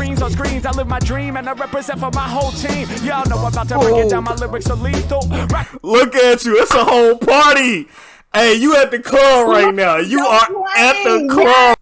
screens on screens. I live my dream and I represent for my whole team. Y'all know about to break it down. My lyrics are lethal. Right. Look at you. It's a whole party. Hey, you at the club right now. You No are at the club.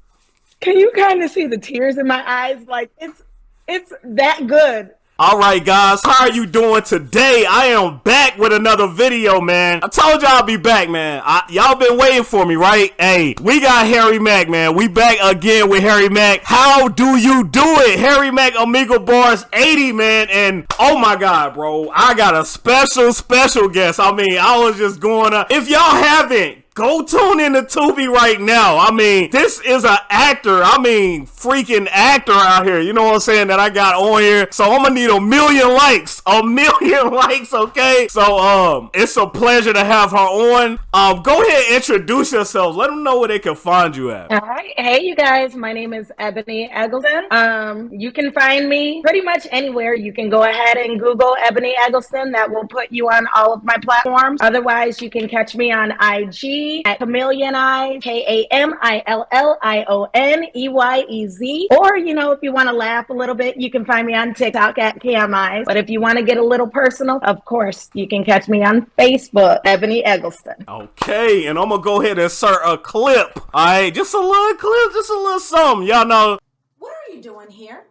Can you kind of see the tears in my eyes? Like it's it's that good. All right, guys, how are you doing today? I am back with another video, man. I told y'all I'll be back, man. Y'all been waiting for me, right? Hey, we got Harry Mack, man. We back again with Harry Mack. How do you do it? Harry Mack Omegle Bars 80, man. And oh my God, bro, I got a special, special guest. I mean, I was just going up. If y'all haven't, Go tune in to Tubi right now. I mean, this is an actor. I mean, freaking actor out here. You know what I'm saying? That I got on here. So I'm gonna need a million likes. A million likes, okay? So um, it's a pleasure to have her on. Um, go ahead and introduce yourselves. Let them know where they can find you at. All right. Hey, you guys. My name is Ebony Eggleston. Um, you can find me pretty much anywhere. You can go ahead and Google Ebony Eggleston. That will put you on all of my platforms. Otherwise, you can catch me on IG at Chameleon Eye, K A M I L L I O N E Y E Z. Or, you know, if you want to laugh a little bit, you can find me on TikTok at KMI. But if you want to get a little personal, of course, you can catch me on Facebook, Ebony Eggleston. Okay, and I'm gonna go ahead and insert a clip. Alright, just a little clip, just a little something. Y'all know What are you doing here?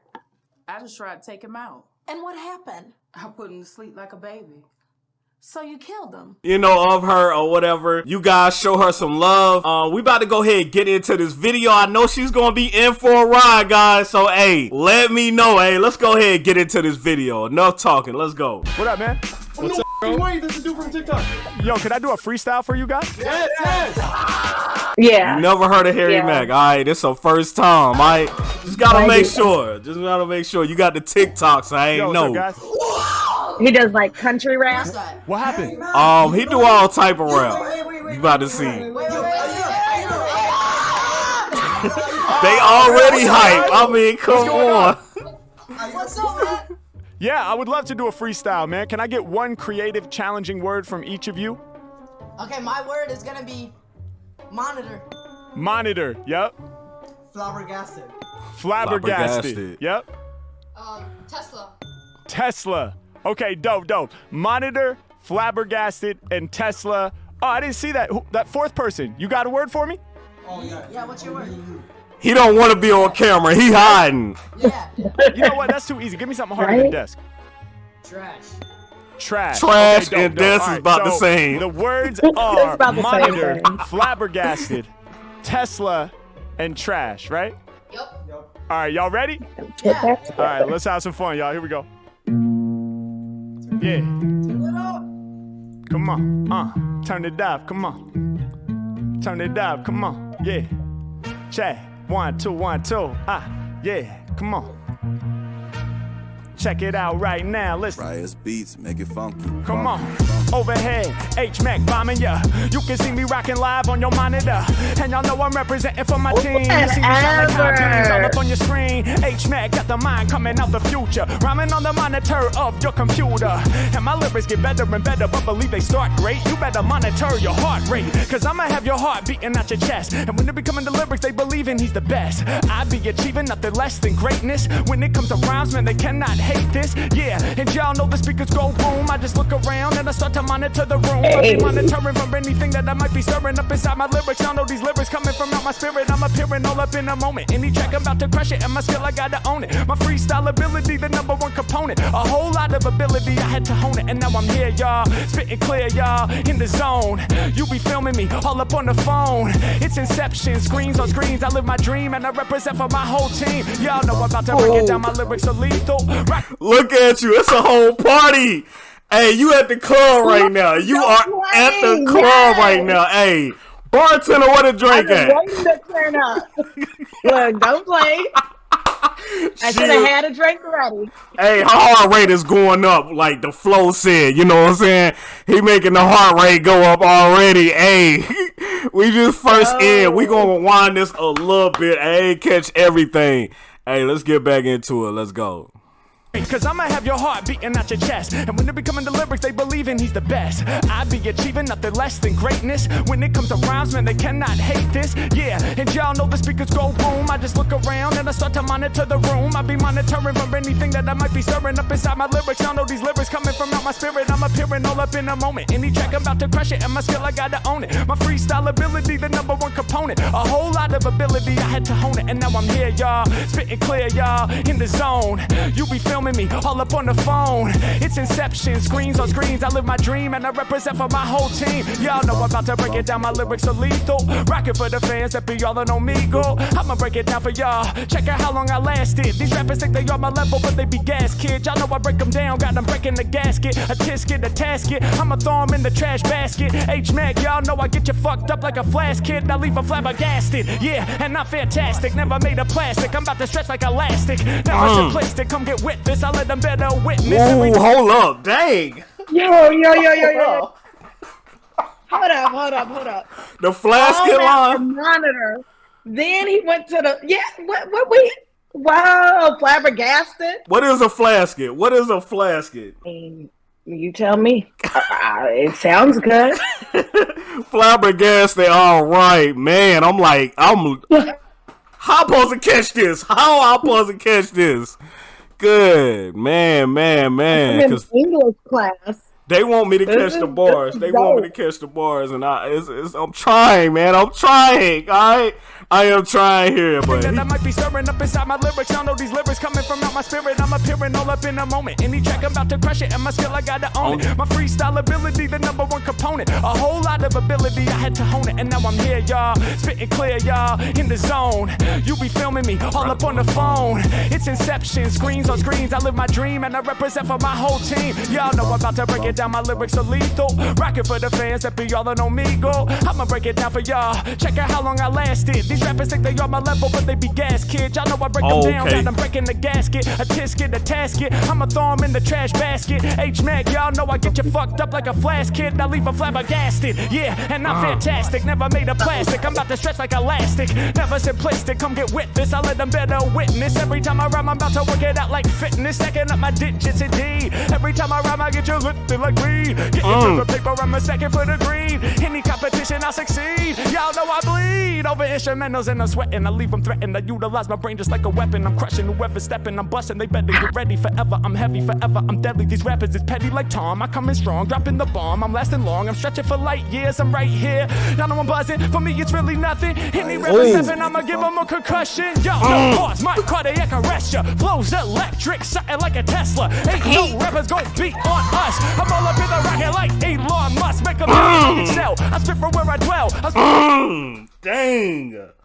I just tried to take him out. And what happened? I put him to sleep like a baby. So you killed them. you know, of her or whatever. You guys show her some love. Uh, we about to go ahead and get into this video. I know she's gonna be in for a ride, guys. So hey, let me know. Hey, let's go ahead and get into this video. Enough talking. Let's go. What up, man? What's up, bro? Wait, this is dude from TikTok. Yo, can I do a freestyle for you guys? Yes, yes. Yeah. Never heard of Harry Yeah. Mack. All right, this the first time. All right, just gotta make sure. Just gotta make sure you got the TikToks. I ain't Yo, what's know. Up, guys? He does like country rap. What's? What happened? Um, he do all type of rap. You about to see. They already hype. I mean, come going on. What's up, man? Yeah, I would love to do a freestyle, man. Can I get one creative, challenging word from each of you? Okay, my word is gonna be monitor. Monitor. Yep. Flabbergasted. Flabbergasted. Flabbergasted. Yep. Um, Tesla. Tesla. Okay, dope, dope. Monitor, flabbergasted, and Tesla. Oh, I didn't see that. Who- That fourth person. You got a word for me? Oh, yeah. Yeah, what's your word? He don't want to be on camera. He hiding. Yeah. You know what? That's too easy. Give me something harder than Right? desk. Trash. Trash. Trash dope, and dope. this is Alright, about the same. The words are about the same monitor, thing. flabbergasted, Tesla, and trash, right? Yep. yep. All right, y'all ready? Get that All right, let's have some fun, y'all. Here we go. Yeah. Come on. Uh, turn it up. Come on. Turn it up. Come on. Yeah. Check. One, two, one, two. Ah, yeah. Come on. Check it out right now. Listen. Riot's beats, make it funky. Come on, overhead, H Mac bombing ya. You can see me rocking live on your monitor, and y'all know I'm representing for my team. You see me shine like high beams all up on your screen. H Mac got the mind coming out the future, rhyming on the monitor of your computer. And my lyrics get better and better, but believe they start great. You better monitor your heart rate, cause I'ma have your heart beating out your chest. And when it be coming to lyrics, they believe in he's the best. I be achieving nothing less than greatness. When it comes to rhymes, man, they cannot hate this. Yeah, and y'all know the speakers go boom. I just look around and I start to monitor the room. I be monitoring for anything that I might be stirring up inside my lyrics. Y'all know these lyrics coming from out my spirit. I'm appearing all up in a moment. Any track I'm about to crush it, and my skill I gotta own it. My freestyle ability, the number one component. A whole lot of ability, I had to hone it, and now I'm here, y'all. Spitting clear, y'all, in the zone. You be filming me all up on the phone. It's inception, screens on screens. I live my dream, and I represent for my whole team. Y'all know I'm about to break it down. My lyrics are lethal. Look at you. It's a whole party. Hey, you at the club right now. You are at the club right now. Hey, bartender, what a drink at? waiting to turn up. Look, don't play. I should have had a drink ready. Hey, her heart rate is going up, like the flow said. You know what I'm saying? He making the heart rate go up already. Hey, we just first in. We oh. gonna wind this a little bit. Hey, catch everything. Hey, let's get back into it. Let's go. Cause I'ma have your heart beating out your chest. And when it be coming to lyrics, they believing he's the best. I be achieving nothing less than greatness. When it comes to rhymes, man, they cannot hate this. Yeah, and y'all know the speakers go boom. I just look around and I start to monitor the room. I be monitoring for anything that I might be stirring up inside my lyrics. Y'all know these lyrics coming from out my spirit. I'm appearing all up in a moment. Any track I'm about to crush it, and my skill I gotta own it. My freestyle ability, the number one component. A whole lot of ability, I had to hone it, and now I'm here, y'all. Spitting clear, y'all, in the zone. You be filming me all up on the phone. It's inception, screens on screens. I live my dream and I represent for my whole team. Y'all know I'm about to break it down. My lyrics are lethal. Rockin' for the fans that be all on Omegle. I'ma break it down for y'all. Check out how long I lasted. These rappers think they on my level, but they be gas kids. Y'all know I break them down. Got them breaking the gasket. A tisket, a tasket. I'ma throw them in the trash basket. H Mac, y'all know I get you fucked up like a flash kid. I leave a flabbergasted. Yeah, and not fantastic. Never made of plastic. I'm about to stretch like elastic. Now I Mm. simplistic. Come get with this. I let them better witness. Ooh, hold up, dang. Yo, yo, yo, yo, yo. Hold up, hold up, hold up. The All flasket that to line. monitor. Then he went to the yeah. What? What we? Wow, flabbergasted. What is a flasket? What is a flasket? I you tell me. It sounds good. Flabbergasted. All right, man. I'm like, I'm. How I'm supposed to catch this? How I'm supposed to catch this? Good man, man, man. in Because English class. they want me to catch the bars. They want me to catch the bars, and I, it's, it's, I'm trying, man. I'm trying. All right, I am trying here, but that I might be stirring up inside my lyrics. Y'all know these lyrics coming from out my spirit. I'm appearing all up in a moment. Any track I'm about to crush it, and my skill I gotta own Own it. My freestyle ability, the number one component. A whole lot of ability, I had to hone it, and now I'm here, y'all. Spitting clear, y'all, in the zone. You be filming me all up on the phone. It's inception, screens on screens. I live my dream, and I represent for my whole team. Y'all know I'm about to break it down. My lyrics are lethal. Rockin' for the fans that be all on Omegle. I'ma break it down for y'all. Check out how long I lasted. These rappers think they on my level, but they be gas kids. Y'all know I break them down. Okay. Got them breaking the gasket. A tisket, a tasket. I'ma throw them in the trash basket. H Mac, y'all know I get you fucked up like a flash kid. I leave a flabbergasted. Yeah, and I'm uh. fantastic. Never made of plastic. I'm about to stretch like elastic. Never simplistic. Come get with this. I let them better witness. Every time I rhyme, I'm about to work it out like fitness. Stacking up my digits indeed. Every time I rhyme, I get you lifted like weed. Get the mm. paper, I'm a second for the green. Any competition, I succeed. Y'all know I bleed over instrumentals and I'm sweating. I leave them threatened. I utilize my brain just like a weapon. I'm crushing whoever's stepping. I'm busting. They better get ready forever. I'm heavy forever. I'm deadly. These rappers is petty like Tom. I come in strong, dropping the bomb. I'm lasting long. I'm stretching for light years. I'm right here. Y'all know I'm buzzing. For me, it's really nothing. Any rapper stepping, I'ma give them a concussion. Yo, no pause. My cardiac arrest ya. Flows electric, something like a Tesla. Ain't no rappers gon' beat on us. I'm all up in the rocket like Elon Musk. Make them excel. I spit from where I dwell. I spit Mm, dang.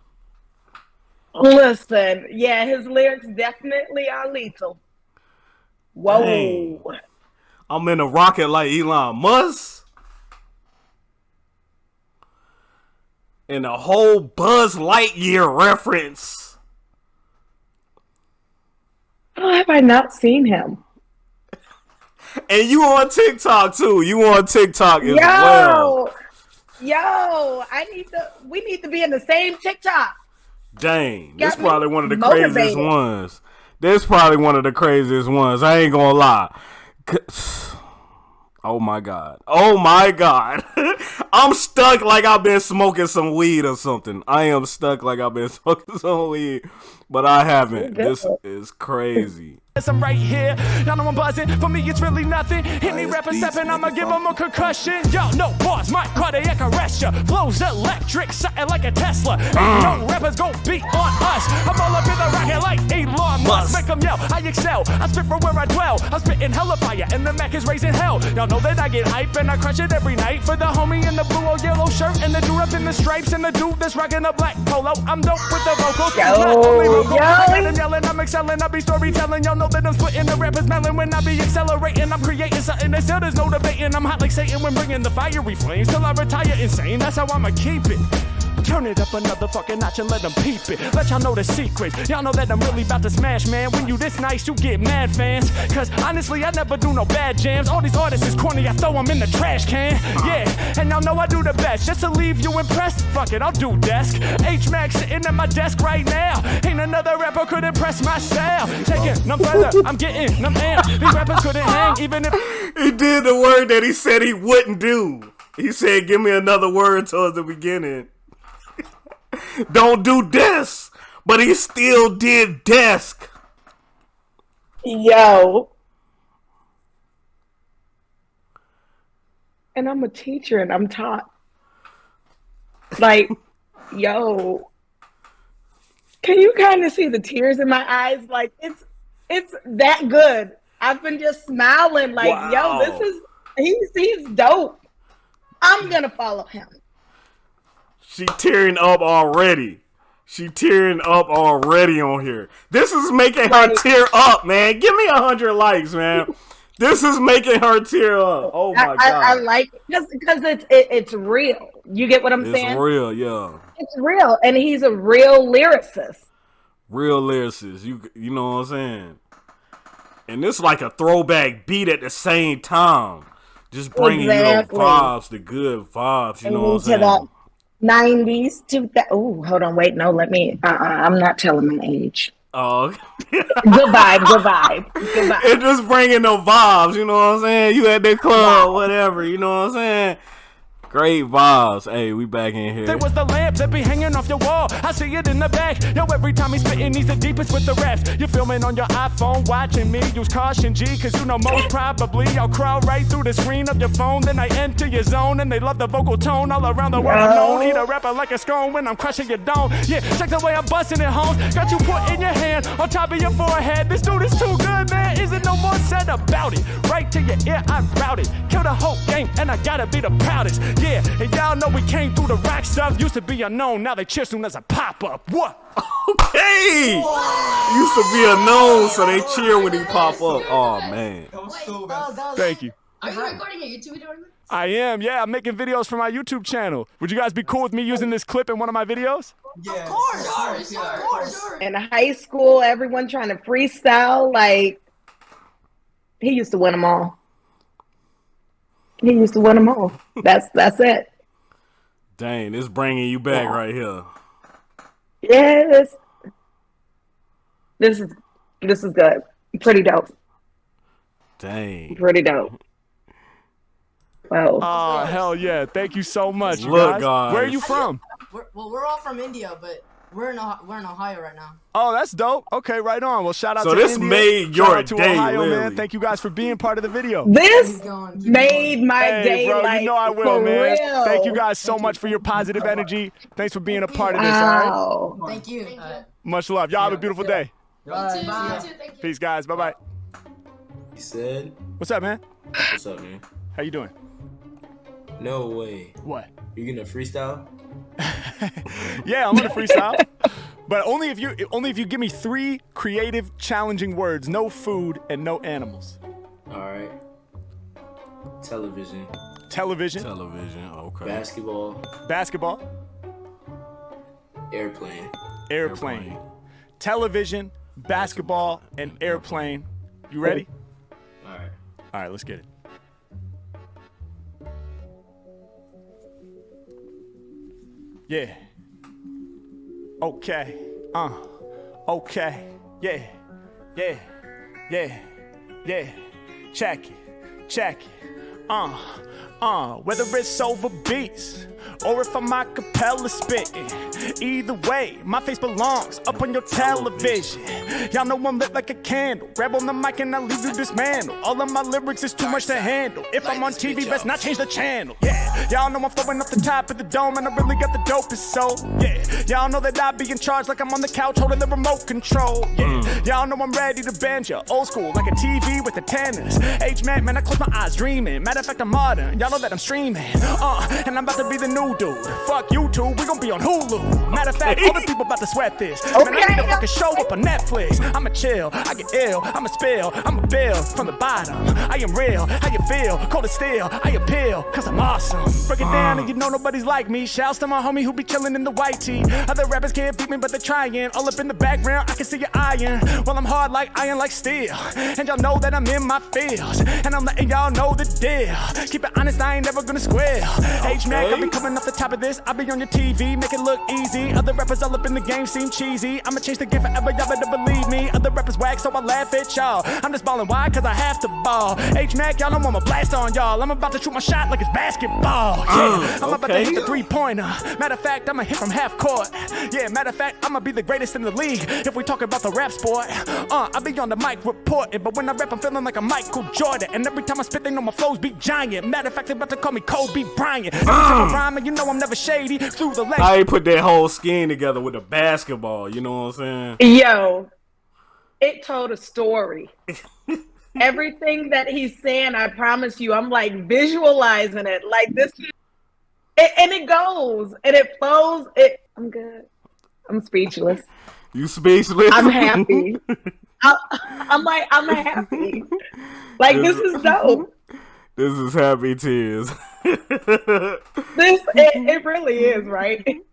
Listen, yeah, his lyrics definitely are lethal. Whoa. Dang. I'm in a rocket like Elon Musk. And a whole Buzz Lightyear reference. How have I not seen him? And you on TikTok too. You on TikTok as Yo, well. yo, I need to. We need to be in the same TikTok. Dang. This probably one of the craziest ones. This probably one of the craziest ones. I ain't gonna lie. Oh my god. Oh my god. I'm stuck like I've been smoking some weed or something. I am stuck like I've been smoking some weed, but I haven't. This is crazy. I'm right here. Y'all know I'm buzzing. For me, it's really nothing. Any it's rapper stepping, I'ma give fuck. them a concussion. Yo, no bars. My cardiac arrest ya. Flows electric, something like a Tesla. Ain't mm. no rappers gon' beat on us. I'm all up in the rocket like Elon Musk. Musk. Make them yell. I excel. I spit from where I dwell. I'm spitting hella fire, and the Mac is raising hell. Y'all know that I get hype and I crush it every night. For the homie in the blue or yellow shirt, and the dude up in the stripes, and the dude that's rocking the black polo. I'm dope with the vocals. Yo, Not only vocal, yo. I got them yelling, I'm excelling, I be storytelling. Y'all know that I'm splitting the rappers melon when I be accelerating. I'm creating something that still there's no debating. I'm hot like Satan when bringing the fiery flames till I retire insane. That's how I'ma keep it. Turn it up another fucking notch and let them peep it. Let y'all know the secrets. Y'all know that I'm really about to smash, man. When you this nice, you get mad fans. Cause honestly, I never do no bad jams. All these artists is corny, I throw them in the trash can. Yeah, and y'all know I do the best. Just to leave you impressed, fuck it, I'll do desk. H Max sitting at my desk right now. Ain't another rapper could impress my style. Taking them further, I'm getting them amp. These rappers couldn't hang, even if. He did the word that he said he wouldn't do. He said, "Give me another word towards the beginning." Don't do this, but he still did desk. Yo. And I'm a teacher and I'm taught. Like, yo. Can you kind of see the tears in my eyes? Like it's it's that good. I've been just smiling like, Wow. yo, this is he's he's dope. I'm gonna follow him. She tearing up already. She tearing up already on here. This is making her tear up, man. Give me a hundred likes, man. this is making her tear up. Oh my I, god, I, I like because because it's it, it's real. You get what I'm it's saying? real, yeah. It's real, and he's a real lyricist. Real lyricist. You you know what I'm saying? And this like a throwback beat at the same time. Just bringing Exactly. you the vibes, the good vibes. You know what I'm saying? that 90s to that. Oh, hold on, wait, no, let me. Uh, uh I'm not telling my age. Oh, Good vibe, good vibe, good vibe. it just bringing the vibes. You know what I'm saying? You at the club, whatever. You know what I'm saying? Great vibes. Hey, we back in here. There was the lamp that be hanging off your wall. I see it in the back. Yo, every time he's spitting, he's the deepest with the raps. You're filming on your iPhone, watching me. Use caution, G, cause you know most probably I'll crawl right through the screen of your phone. Then I enter your zone, and they love the vocal tone all around the world. I'm known. Eat a rapper like a scone when I'm crushing your dome. Yeah, check the way I'm busting it home. Got you put in your hand on top of your forehead. This dude is too good, man. Isn't no more said about it. Right to your ear, I route it. Kill the whole game, and I gotta be the proudest. Yeah, and y'all know we came through the rock stuff. Used to be unknown, now they cheer soon as I pop up. What? Hey! Used to be unknown, so they cheer when he pop up. Oh man. That was so bad. that was- Thank you. Are you recording a YouTube video? right now? I am, yeah. I'm making videos for my YouTube channel. Would you guys be cool with me using this clip in one of my videos? Yeah, Of course, of course, of yeah, of course. course. In high school, everyone trying to freestyle. Like, he used to win them all. He used to win them all. That's that's it. Dang, it's bringing you back right here. Yes. This is this is good. Pretty dope. Dang. Pretty dope. Wow. Oh, hell yeah. Thank you so much, Look, guys. guys. Where are you from? We're, well, we're all from India, but we're in Ohio, we're in Ohio right now. Oh, that's dope. Okay, right on. Well, shout out So to this India. made Shout your out to day, Ohio, man. Thank you guys for being part of the video. this Keep going, keep made going. my Hey, day bro, like you know I will, for man. real. Thank you guys so much for your positive energy. Thanks for being a part of this, all right? Wow. Thank you. Uh, Much love. Y'all have a beautiful day. bye. Bye. Peace, guys. Bye-bye. He said, What's up, man? "What's up, man? How you doing? No way. What? You gonna freestyle? Yeah, I'm gonna freestyle. but only if you only if you give me three creative, challenging words. No food and no animals. All right. Television, Television, Television, okay. basketball, basketball, airplane. airplane. Airplane. Television, basketball, and airplane. You ready? All right. All right, let's get it. Yeah. Okay. Uh. Okay. Yeah. Yeah. Yeah. Yeah. Check it. Check it. Uh. Uh. Whether it's over beats or if I'm a cappella spitting. Either way, my face belongs up on your television. Y'all know I'm lit like a candle. Grab on the mic and I leave you dismantled. All of my lyrics is too much to handle. If I'm on TV, best not change the channel. Yeah, y'all know I'm flowing off the top of the dome and I really got the dopest soul. Yeah, y'all know that I be in charge like I'm on the couch holding the remote control. Yeah, y'all know I'm ready to bend ya. Old school like a TV with antennas. H man, man, I close my eyes dreaming. Matter of fact, I'm modern. Y'all know that I'm streaming. Uh, and I'm about to be the new dude. Fuck YouTube, we gon' be on Hulu. Matter of fact, all the people about to sweat this. Man, I need to fucking show up on Netflix. I'ma chill, I get ill, I'ma spill, I'ma build from the bottom. I am real, how you feel? Cold as steel, I appeal, cause I'm awesome. Break it down and you know nobody's like me. Shouts to my homie who be chillin' in the white tee. Other rappers can't beat me, but they're trying. All up in the background, I can see your iron. Well, I'm hard like iron, like steel. And y'all know that I'm in my fields. And I'm letting y'all know the deal. Keep it honest, I ain't never gonna squeal. H Mac, I be coming off the top of this. I be on your TV, make it look easy. Other rappers all up in the game seem cheesy. I'ma change the game forever, y'all better believe me. Other rappers whack, so I laugh at y'all. I'm just ballin' why? Cause I have to ball. H Mac, y'all know I'ma blast on y'all. I'm about to shoot my shot like it's basketball. Yeah, I'm about to hit the three pointer. Matter of fact, I'ma hit from half court. Yeah, matter of fact, I'ma be the greatest in the league. If we talk about the rap sport, uh, I be on the mic reporting. But when I rap, I'm feeling like a Michael Jordan. And every time I spit, they know my flows be giant. Matter of fact, they about to call me Kobe Bryant. Every time I rhyme, and you know I'm never shady. Through the legs. I ain't put that whole skin together with a basketball. You know what I'm saying? Yo, it told a story. Everything that he's saying, I promise you, I'm like visualizing it. Like this, it, and it goes and it flows. It, I'm good. I'm speechless. You speechless? I'm happy. I, I'm like, I'm happy. Like this is dope. This is happy tears. This, it, it really is, right?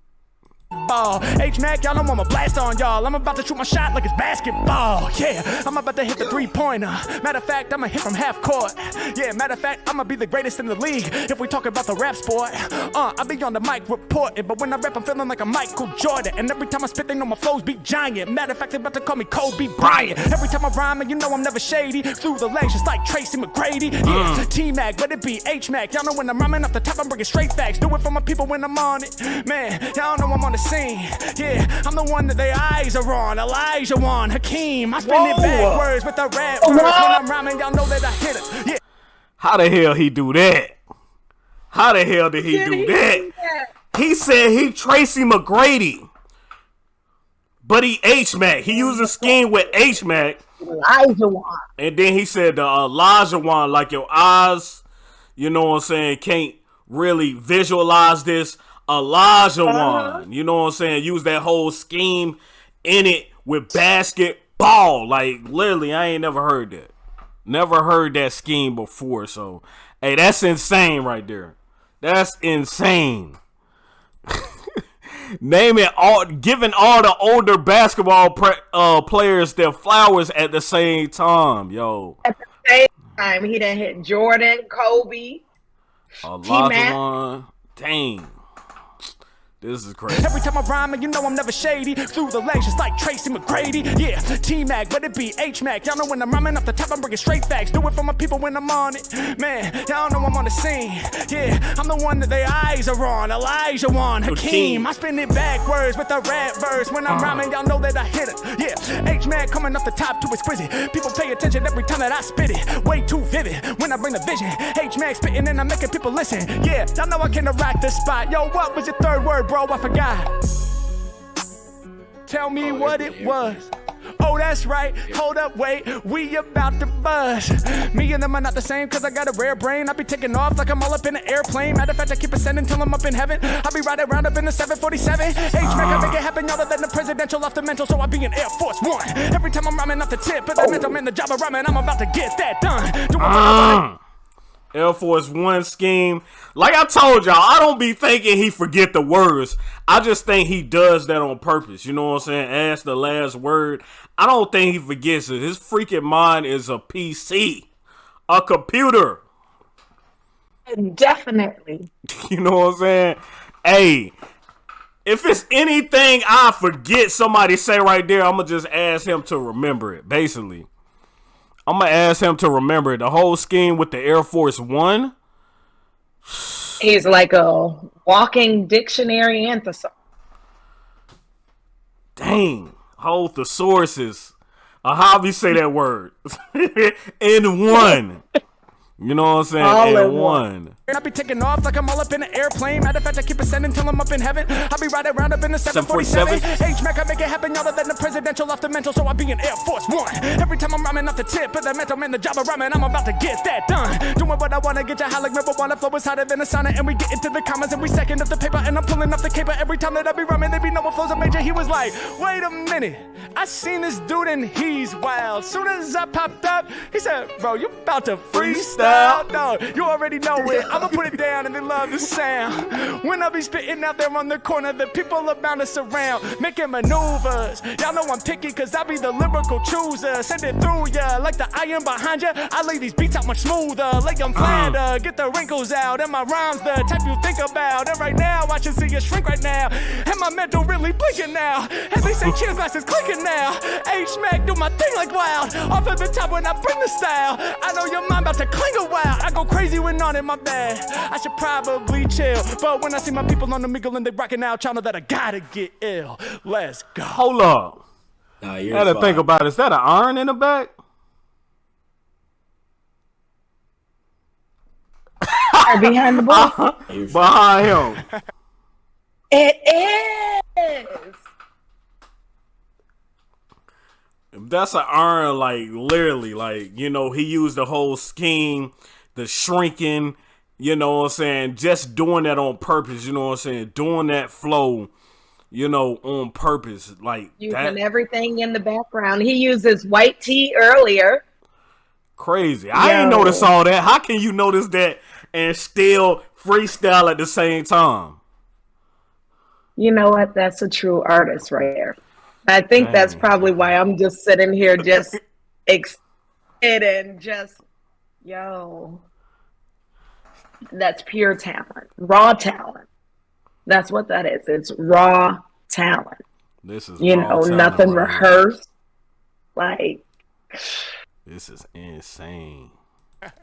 ball. H Mac, y'all know I'ma blast on y'all. I'm about to shoot my shot like it's basketball. Yeah, I'm about to hit the three pointer. Matter of fact, I'ma hit from half court. Yeah, matter of fact, I'ma be the greatest in the league. If we talk about the rap sport, uh, I be on the mic reporting. But when I rap, I'm feeling like a Michael Jordan. And every time I spit, they know my flows be giant. Matter of fact, they about to call me Kobe Bryant. Every time I rhyme, and you know I'm never shady. Through the legs, just like Tracy McGrady. Yeah, T Mac, let it be H Mac. Y'all know when I'm rhyming off the top, I'm bringing straight facts. Do it for my people when I'm on it. Man, y'all know I'm on the scene. Yeah, I'm the one that their eyes are on. Olajuwon, Hakeem. I spin it Whoa. backwards with the rap words. When I'm rhyming, y'all know that I hit it. Yeah. How the hell he do that? How the hell did he Did do he that? do that? He said he Tracy McGrady. But he H Mac. He used a scheme with H Mac. Olajuwon. And then he said the Olajuwon, like your eyes, you know what I'm saying, can't really visualize this. Olajuwon, you know what I'm saying, use that whole scheme in it with basketball. Like literally, I ain't never heard that. Never heard that scheme before. So, hey, that's insane right there. That's insane. Naming all, giving all the older basketball pre, uh, players their flowers at the same time, yo. At the same time, he done hit Jordan, Kobe. One, dang. This is crazy. Every time I rhyme, and you know I'm never shady. Through the legs, just like Tracy McGrady. Yeah, T Mac, but it be H Mac. Y'all know when I'm rhyming off the top, I'm bringing straight facts. Do it for my people when I'm on it. Man, y'all know I'm on the scene. Yeah, I'm the one that their eyes are on. Olajuwon, Hakeem. I spin it backwards with a rap verse. When I'm uh-huh. rhyming, y'all know that I hit it. Yeah, H Mac coming off the top, too exquisite. People pay attention every time that I spit it. Way too vivid when I bring the vision. H Mac spitting and I'm making people listen. Yeah, y'all know I can't rock the spot. Yo, what was your third word, bro? I forgot. Tell me oh, what it was. Oh, that's right. Hold up, wait. We about to buzz. Me and them are not the same, cause I got a rare brain. I be taking off like I'm all up in an airplane. Matter of fact, I keep ascending till I'm up in heaven. I be riding around up in the 747. H-Mac, I make it happen, y'all than the presidential off the mental, so I be in Air Force One. Every time I'm rhyming off the tip, but the mental, I'm in the job of rhyming, I'm about to get that done. Doing what I wanna Uh, Air Force One scheme. Like I told y'all, I don't be thinking he forget the words. I just think he does that on purpose. You know what I'm saying? Ask the last word. I don't think he forgets it. His freaking mind is a PC. A computer. Definitely. You know what I'm saying? Hey, if it's anything I forget somebody say right there, I'm gonna just ask him to remember it. Basically, I'm gonna ask him to remember. The whole scheme with the Air Force One. He's like a walking dictionary and thesaurus. Dang, whole thesauruses. How do you say that word? In one. You know what I'm saying? All and in one. one. And I be taking off like I'm all up in an airplane. Matter of fact, I keep ascending till I'm up in heaven. I be riding around up in the 747. 747. H-Mac, I make it happen. Y'all than the presidential off the mental, so I be in Air Force One. Every time I'm rhyming off the tip of the mental, man, the job of rhyming, I'm about to get that done. Doing what I wanna, get you high like marijuana. Flow is hotter than a sauna, and we get into the commas, and we second up the paper, and I'm pulling up the caper. Every time that I be rhyming, they be knowing flows are major. He was like, wait a minute. I seen this dude, and he's wild. Soon as I popped up, he said, bro, you about to freestyle? No, you already know it. I'ma put it down and they love the sound. When I be spitting out there on the corner, the people are us to surround, making maneuvers. Y'all know I'm picky cause I be the lyrical chooser. Send it through ya like the iron behind ya. I lay these beats out much smoother, like I'm uh. flatter. Get the wrinkles out, and my rhymes the type you think about. And right now, I should see you shrink right now. And my mental really blinking now. And they say cheers glasses clicking now. H-Mac do my thing like wild. Off of the top when I bring the style. I know your mind about to cling a while. I go crazy when on it, my bad. I should probably chill. But when I see my people on the mingle and they rocking out, y'all know that I gotta get ill. Let's go. Hold up. Nah, you're I had to fine. think about it. Is that an iron in the back? Behind the ball. You're. Behind him. it is. That's an iron, like literally, like you know, he used the whole scheme, the shrinking, you know what I'm saying, just doing that on purpose, you know what I'm saying, doing that flow, you know, on purpose, like Using that everything in the background. He uses white tea earlier. crazy. I ain't Yo. notice all that. How can you notice that and still freestyle at the same time? You know what? That's a true artist right there. I think that's mm. probably why I'm just sitting here just excited and just, yo. That's pure talent, raw talent. That's what that is. It's raw talent. This is You raw know, talent nothing right here. rehearsed. Like, This is insane.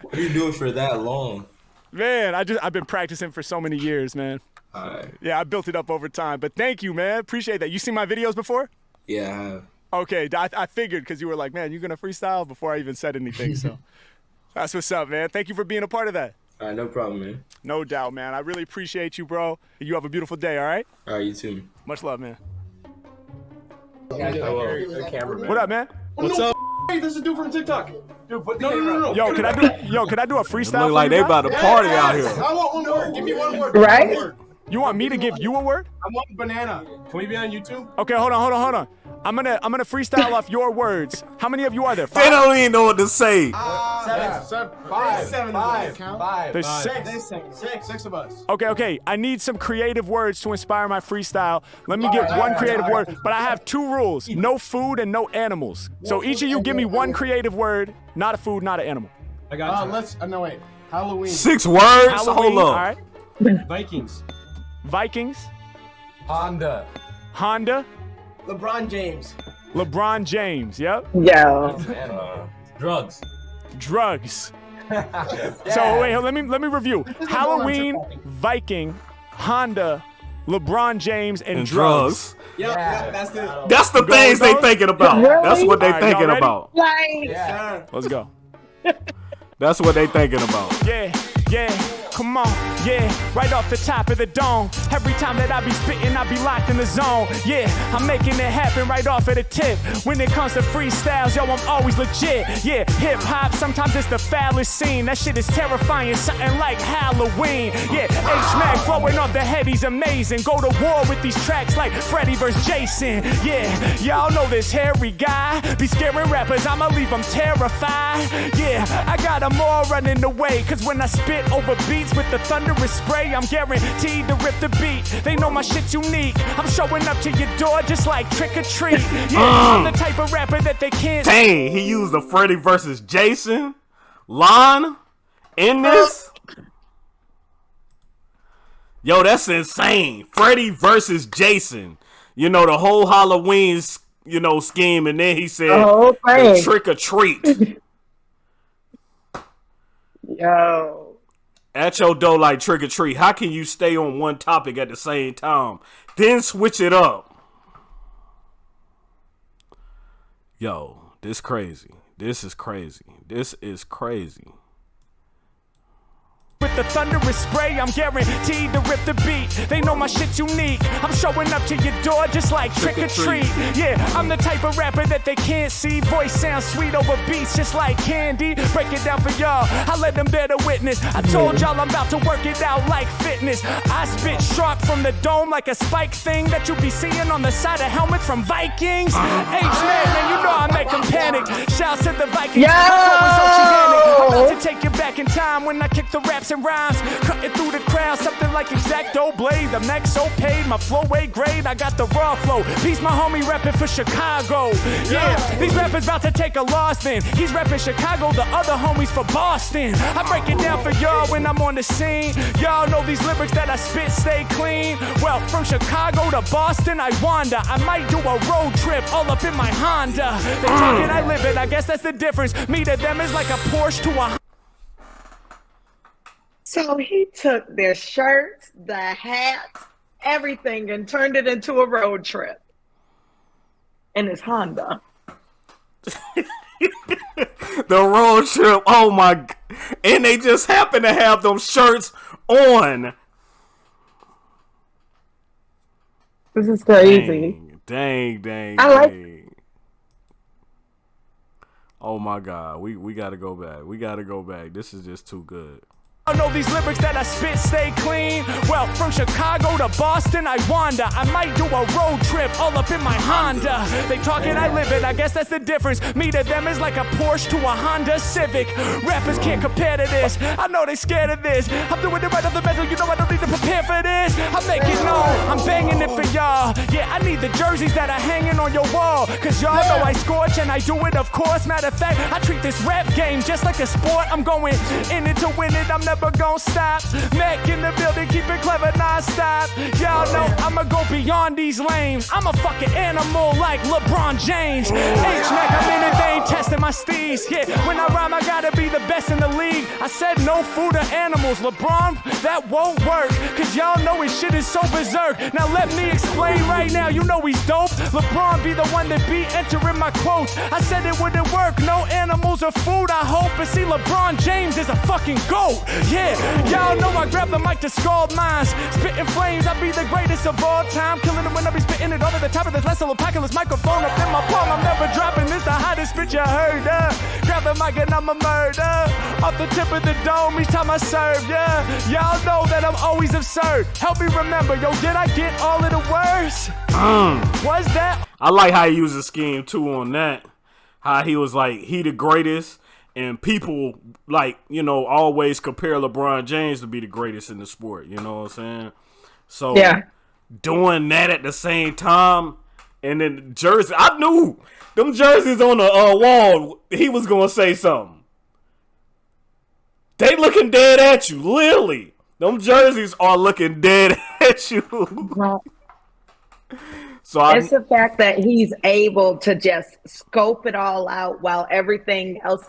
What are you doing for that long? Man, I just I've been practicing for so many years, man. Alright. Yeah, I built it up over time. But thank you, man. Appreciate that. You seen my videos before? Yeah, Okay, I, I figured because you were like, man, you're gonna freestyle before I even said anything. So that's what's up, man. Thank you for being a part of that. Alright, no problem, man. No doubt, man. I really appreciate you, bro. You have a beautiful day. All right. Alright, you too. Much love, man. Cameraman. What up, man? What's up? Hey, this is a dude from TikTok. Dude, put no, no, no, no. Yo, can I do? Yo, can I do a It freestyle? look for like you they about to party out here. I want one word. Give me one word. Right? One word. You want me to give you a word? I want banana. Can we be on YouTube? Okay, hold on, hold on, hold on. I'm gonna I'm gonna freestyle off your words. How many of you are there? They don't even know what to say. Seven. Seven. Five. Seven. Five. Five. There's Five. six. Six. Six. Six of us. Okay, okay. I need some creative words to inspire my freestyle. Let me All get right, one right, creative all right. word, but I have two rules: no food and no animals. So each of you give me one creative word, not a food, not an animal. I got uh, Let's. Uh, no wait. Halloween. Six words. Halloween. Hold on. up. right. Vikings. Vikings, Honda. Honda, LeBron James. LeBron James. Yep. yo. Drugs. Drugs. So wait, let me let me review. Halloween, Viking, Honda, LeBron James, and, And drugs. drugs. Yep, yep, that's it. That's the things they thinking about. Really? That's what they All right, y'all thinking about. Like, Sir. Let's go. That's what they thinking about. Yeah, yeah, come on, yeah, right off the top of the dome. Every time that I be spitting, I be locked in the zone. Yeah, I'm making it happen right off of the tip. When it comes to freestyles, yo, I'm always legit. Yeah, hip hop, sometimes it's the foulest scene. That shit is terrifying, something like Halloween. Yeah, H Mac throwing off the head, he's amazing. Go to war with these tracks like Freddy vs. Jason. Yeah, y'all know this hairy guy. Be scaring rappers, I'ma leave them terrified. Yeah, I got them all running away. Cause when I spit over beats with the thunderous spray, I'm guaranteed to rip the beat. They know my shit's unique. I'm showing up to your door just like trick or treat. Yeah, I'm um. the type of rapper that they can't Dang, he used the Freddy versus Jason line in this. Yo, that's insane. Freddy versus Jason. You know the whole Halloween, you know, scheme, and then he said The whole the trick or treat. yo. At your door like trick or treat. How can you stay on one topic at the same time? Then switch it up. Yo, this crazy. This is crazy. This is crazy. The thunderous spray. I'm guaranteed to rip the beat. They know my shit's unique. I'm showing up to your door just like trick or treat. Yeah, I'm the type of rapper that they can't see. Voice sounds sweet over beats just like candy. Break it down for y'all. I let them bear the witness. I told y'all I'm about to work it out like fitness. I spit sharp from the dome like a spike thing that you be seeing on the side of helmets from Vikings. Uh, H-Man, uh. man, you know I make them panic. Shouts to the Vikings. Yo! My flow is. I'm about to take you back in time when I kick the raps and rhymes. Cutting through the crowd, something like X-Acto blade. The neck so paid, my flow way grade. I got the raw flow. Peace, my homie reppin' for Chicago. Yeah, these rappers about to take a loss then. He's reppin' Chicago, the other homies for Boston. I break it down for y'all when I'm on the scene. Y'all know these lyrics that I spit stay clean. Well, from Chicago to Boston, I wander. I might do a road trip all up in my Honda. They talk mm. it, I live it. I guess that's the difference. Me to them is like a Porsche to a So he took their shirts, the hats, everything, and turned it into a road trip in his Honda. The road trip. Oh my. g- And they just happen to have them shirts on. This is crazy. Dang, dang, dang. I like- dang. Oh my god, we we gotta go back. We gotta go back. This is just too good. I know these lyrics that I spit stay clean. Well, from Chicago to Boston, I wander. I might do a road trip all up in my Honda. They talk it, I live it. I guess that's the difference. Me to them is like a Porsche to a Honda Civic. Rappers can't compare to this. I know they scared of this. I'm doing it right off the mental. You know I don't need to prepare for this. I'm making known. I'm banging it for y'all. Yeah, I need the jerseys that are hanging on your wall. Cause y'all know I scorch and I do it, of course. Matter of fact, I treat this rap game just like a sport. I'm going in it to win it. I'm never gonna stop. Mac in the building, keep it clever non-stop. Y'all know I'ma go beyond these lanes. I'm a fucking animal like LeBron James. H-Mac, I'm in they ain't testing my steez. Yeah, when I rhyme, I gotta be the best in the league. I said no food or animals. LeBron, that won't work. Cause y'all know his shit is so berserk. Now let me explain right now. You know he's dope. LeBron be the one that be entering my quotes. I said it wouldn't work. No animals or food, I hope. But see, LeBron James is a fucking goat. Yeah, y'all know I grab the mic to scald minds. Spitting flames, I be the greatest of all time. Killing it when I be spitting it over the top of this less apocalypse microphone up in my palm. I'm never dropping this, the hottest bitch you heard. Uh. Grab the mic and I'm a murder. Off the tip of the dome each time I serve, yeah. Y'all know that I'm always absurd. Help me remember, yo, did I get all of the words? Was that I like how he used his scheme too on that. How he was like he the greatest, and people like you know always compare LeBron James to be the greatest in the sport. You know what I'm saying? So Yeah. doing that at the same time, and then jersey. I knew them jerseys on the uh, wall. He was gonna say something. They looking dead at you, literally. Them jerseys are looking dead at you. So I, It's the fact that he's able to just scope it all out while everything else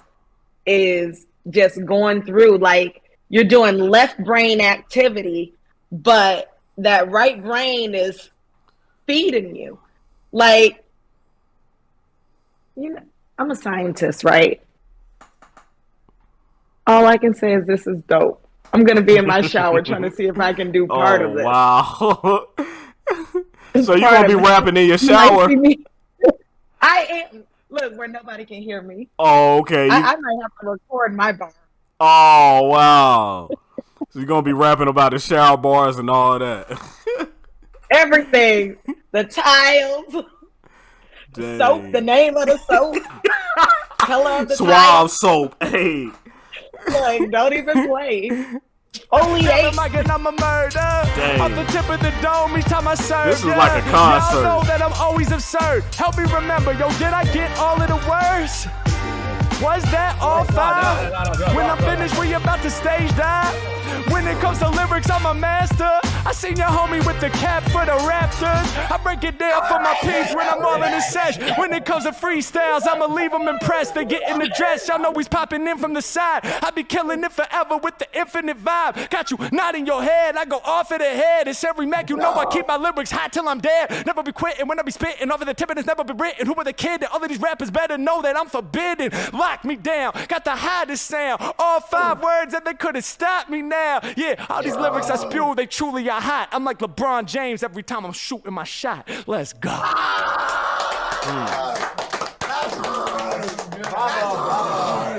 is just going through. Like you're doing left brain activity, but that right brain is feeding you. Like, you know, I'm a scientist, right? All I can say is this is dope. I'm gonna be in my shower trying to see if I can do oh, part oh, of this. Wow. so you Part gonna be rapping in your shower? me- I am. Look, where nobody can hear me. Oh, okay. I, I might have to record my bar. oh, wow. so you're gonna be rapping about the shower bars and all that. Everything. The tiles, Dang. soap, the name of the soap, color of the Suave soap. Hey. Like, don't even play. Only Grab eight. the mic and I'm a murder. Off the tip of the dome each time I serve. This is yeah. like a concert. Y'all know that I'm always absurd. Help me remember, yo, did I get all of the words? Was that all oh, five? When I'm finished, we about to stage dive. When it comes to lyrics, I'm a master. I seen your homie with the cap for the Raptors. I break it down for my peeps when I'm all in the sesh. When it comes to freestyles, I'ma leave them impressed. They get in the dress, y'all know he's popping in from the side. I be killing it forever with the infinite vibe. Got you nodding your head, I go off of the head. It's every Mac, you know I keep my lyrics hot till I'm dead. Never be quitting when I be spitting over the tip and it's never been written. Who were the kid that all of these rappers better know that I'm forbidden? Lock me down, got the hottest sound. All five words that they couldn't stop me now. Yeah, all these lyrics I spew, they truly are hot. I'm like LeBron James every time I'm shooting my shot. Let's go.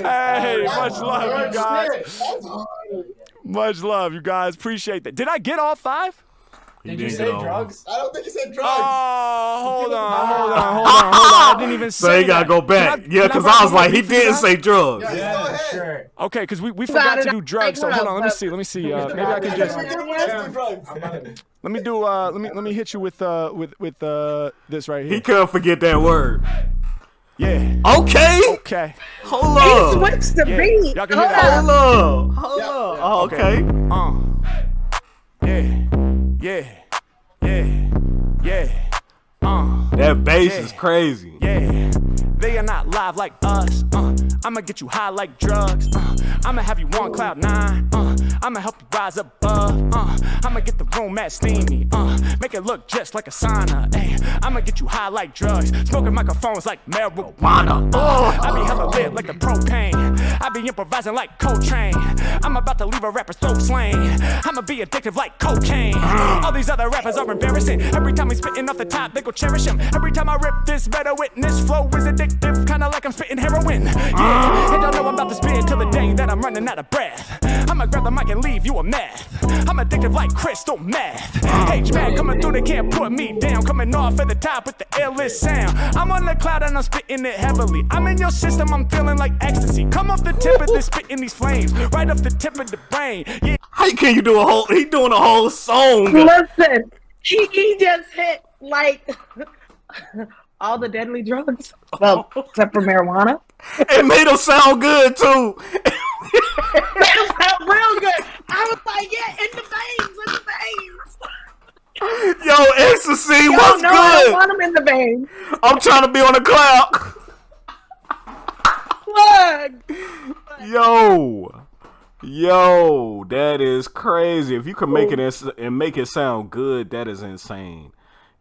Hey, much love, you guys. Much love, you guys. Appreciate that. Did I get all five? He Did you say drugs? I don't think he said drugs. Oh, hold on, hold on, hold on, hold on. I didn't even say So he gotta that. go back. Can yeah, because rock I was like, he beat for you didn't say drugs. Yeah, Yeah, go ahead. sure. Okay, because we, we forgot to do drugs. So hold on, let me see. Let me see. Uh, maybe I can just Let's do drugs. let me do. Uh, let me let me hit you with uh with with uh this right here. He here. couldn't forget that word. Yeah. Okay. Okay. Hold up. Switch the Yeah. beat. Y'all can hear that. Hold up. Hold up. Oh, okay. Uh. Yeah. Yeah. Yeah. Yeah. Uh. That bass Yeah. is crazy. Yeah, they are not live like us. Uh, I'ma get you high like drugs. Uh, I'ma have you on cloud nine. Uh, I'ma help you rise above. Uh, I'ma get the room at steamy. Uh, make it look just like a sauna. Ay, I'ma get you high like drugs. Smoking microphones like marijuana. Uh, I be hella lit like a propane. I be improvising like Coltrane. I'm about to leave a rapper so slain. I'ma be addictive like cocaine. All these other rappers are embarrassing. Every time we spitting off the top, they go cherish him. Every time I rip this better witness flow is addictive, kinda like I'm spitting heroin. Yeah, and y'all know I'm about to spit till the day that I'm running out of breath. I'ma grab the mic and leave you a meth. I'm addictive like crystal meth. H man coming through, they can't put me down. Coming off at the top with the illest sound. I'm on the cloud and I'm spitting it heavily. I'm in your system, I'm feeling like ecstasy. Come off the tip of this, spitting these flames. Right off the tip of the brain. Yeah. How can you do a whole? He doing a whole song. Listen, he, he just hit like all the deadly drugs. Well, except for marijuana. It made him sound good too. That felt real good. I was like, yeah, in the veins, in the veins. Yo, ecstasy Y'all was know I don't good. want him in the veins. I'm trying to be on the cloud. Look. Yo, yo, that is crazy. If you can make it and make it sound good, that is insane.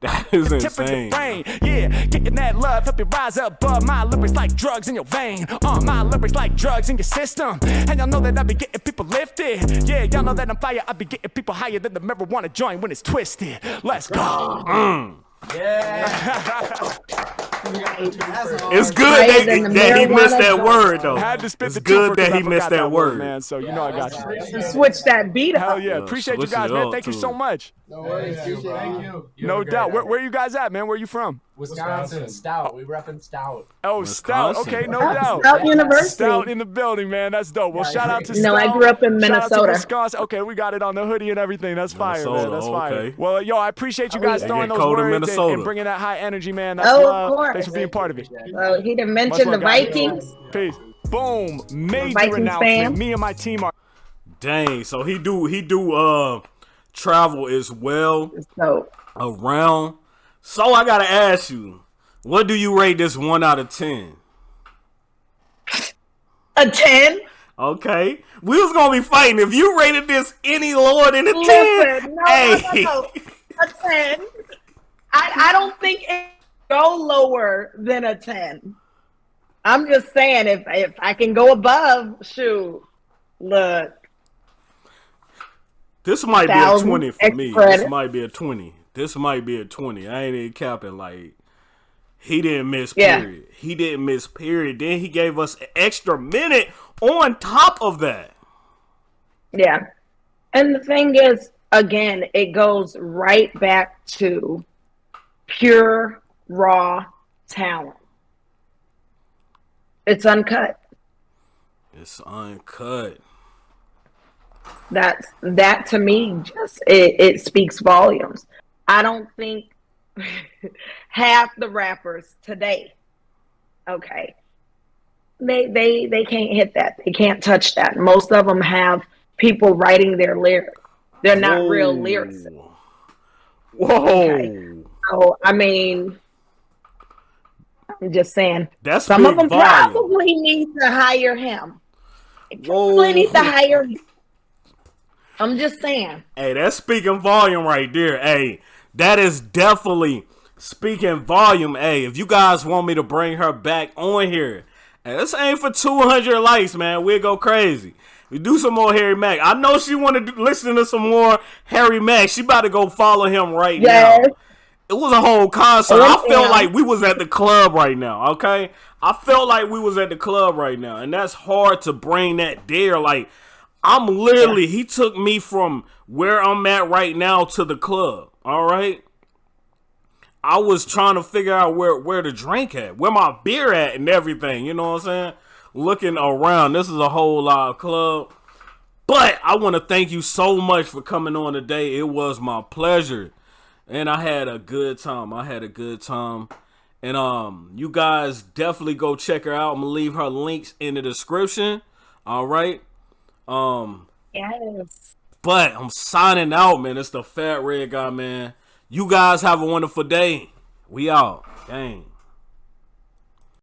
That is tip of the insane. brain. Yeah, getting that love, help you rise above. My lyrics like drugs in your vein. Uh, my lyrics like drugs in your system. And y'all know that I be getting people lifted. Yeah, y'all know that I'm fire. I be getting people higher than the marijuana joint when it's twisted. Let's go. It's good Higher that, that he missed that word though. Had to spit It's the good that he missed forgot that word. man. So you know I got you. Switch that beat up. Hell yeah, Yeah, appreciate you guys, man. up, Thank you so much. No worries. Thank you. You No have a doubt. Where, night. where you guys at, man? Where you from? Wisconsin. Stout. We repping Stout. Oh, Stout. Okay, no doubt. Stout University. Stout in the building, man. That's dope. Well, shout out to Stout. No, I grew up in Shout out to Minnesota. Wisconsin. Okay, we got it on the hoodie and everything. That's fire, man. That's fire. okay. Well, yo, I appreciate you guys throwing those cold in words and, Minnesota. and bringing that high energy, man. That's Oh, of course. Thanks for being part of it. Well, he didn't Much mention the. Vikings. Peace. Boom. Major Vikings announcement. fan. Me and my team are. Dang, so he do he do uh travel as well So around. So I gotta ask you, what do you rate this one out of ten? a ten. Okay, we was gonna be fighting if you rated this any lower than a ten. Listen, no, hey, no, no, no. A ten. I I don't think it go lower than a ten. I'm just saying if if I can go above, shoot. Look, this might be a 20 for me. extra This might be a twenty. This might be a twenty. I ain't even capping. Like he didn't miss Yeah. period. He didn't miss period. Then he gave us an extra minute on top of that. yeah. And the thing is, again, it goes right back to pure raw talent. It's uncut. It's uncut. That's that to me just it, it speaks volumes. I don't think half the rappers today, okay, they they they can't hit that. They can't touch that. Most of them have people writing their lyrics. They're not real lyrics. Whoa. Okay. So I mean, I'm just saying. That's some of them volume. probably need to hire him. They. Probably need to hire. him. I'm just saying. Hey, that's speaking volume right there. Hey, that is definitely speaking volume. Hey, if you guys want me to bring her back on here, hey, this ain't for 200 likes, man. We'll go crazy. We do some more Harry Mack. I know she wanted to listen to some more Harry Mack. She about to go follow him right Yes. now. It was a whole concert. Oh, I felt yeah. like we was at the club right now, okay? I felt like we was at the club right now. And that's hard to bring that there. Like, I'm literally, he took me from where I'm at right now to the club, all right? I was trying to figure out where, where the drink at, where my beer at and everything, you know what I'm saying? Looking around. This is a whole lot of club. But I want to thank you so much for coming on today. It was my pleasure. And I had a good time. I had a good time. And um, you guys definitely go check her out. I'm gonna leave her links in the description. All right. Um, Yes. but I'm signing out, man. It's the fat red guy, man. You guys have a wonderful day. We out. Gang.